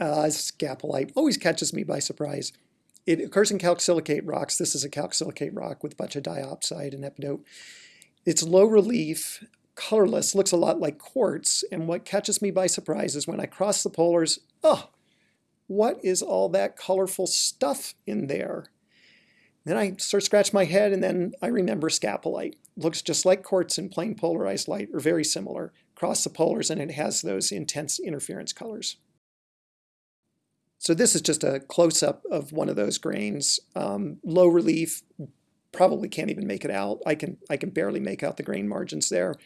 Uh, scapolite always catches me by surprise. It occurs in calcsilicate rocks. This is a calcsilicate rock with a bunch of diopside and epidote. It's low relief, colorless, looks a lot like quartz, and what catches me by surprise is when I cross the polars, oh, what is all that colorful stuff in there? Then I sort of scratch my head and then I remember scapolite. Looks just like quartz in plain polarized light, or very similar. Cross the polars and it has those intense interference colors. So this is just a close-up of one of those grains. Um, low relief, probably can't even make it out. I can, I can barely make out the grain margins there.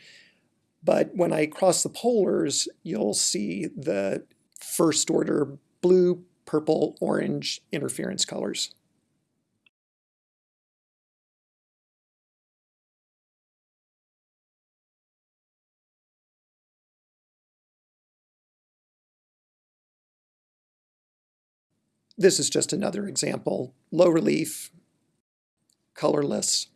But when I cross the polars, you'll see the first order blue, purple, orange interference colors. This is just another example. Low relief, colorless.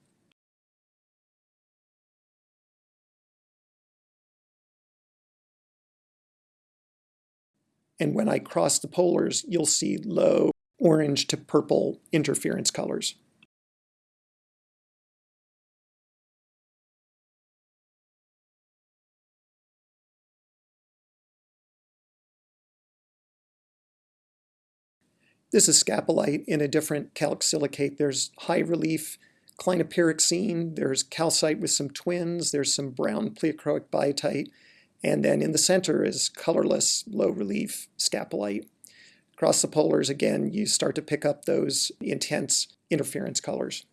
And when I cross the polars, you'll see low orange to purple interference colors. This is scapolite in a different calc silicate. There's high relief clinopyroxene, there's calcite with some twins, there's some brown pleochroic biotite, and then in the center is colorless, low relief scapolite. Across the polars, again, you start to pick up those intense interference colors.